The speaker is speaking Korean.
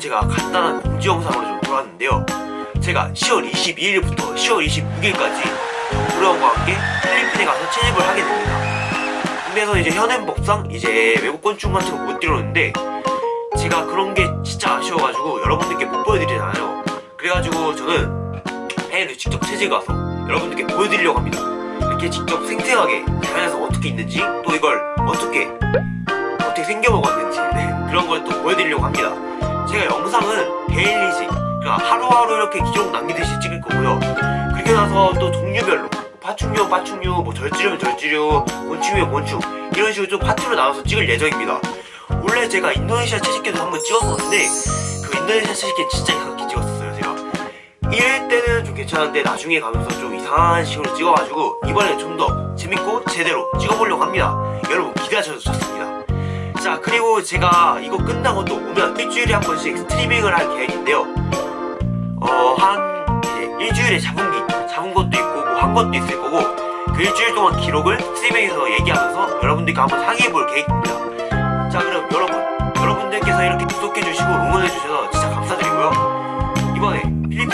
제가 간단한 공지 영상으로 좀 돌았는데요. 제가 10월 22일부터 10월 26일까지 정부령과 함께 필리핀에 가서 채집을 하게 됩니다. 근데서 이제 현행법상 이제 외국 건축 같은 거 못 들어오는데 제가 그런 게 진짜 아쉬워가지고 여러분들께 못 보여드리잖아요. 그래가지고 저는 해외를 직접 채집 가서 여러분들께 보여드리려고 합니다. 이렇게 직접 생생하게 자연에서 어떻게 있는지 또 이걸 어떻게 어떻게 생겨 먹었는지 네, 그런 걸 또 보여드리려고 합니다 제가 영상은 데일리식 그러니까 하루하루 이렇게 기록 남기듯이 찍을 거고요. 그리고 나서 또 종류별로 파충류 파충류 뭐 절지류면 절지류 곤충이면 곤충 이런 식으로 좀 파트로 나눠서 찍을 예정입니다. 원래 제가 인도네시아 채식계도 한번 찍었었는데 그 인도네시아 채식계 진짜 이상하게 찍었었어요 제가. 1회 때는 좀 괜찮은데 나중에 가면서 좀 이상한 식으로 찍어가지고 이번엔 좀더 재밌고 제대로 찍어보려고 합니다. 여러분 기대하셔도 좋습니다 자 그리고 제가 이거 끝나고 또 오면 일주일에 한 번씩 스트리밍을 할 계획인데요. 어한 일주일에 잡은 게 있- 잡은 것도 있고 뭐 한 것도 있을 거고 그 일주일 동안 기록을 스트리밍에서 얘기하면서 여러분들과 한번 상의해 볼 계획입니다. 자 그럼 여러분 여러분들께서 이렇게 구독해 주시고 응원해 주셔서 진짜 감사드리고요. 이번에 필리핀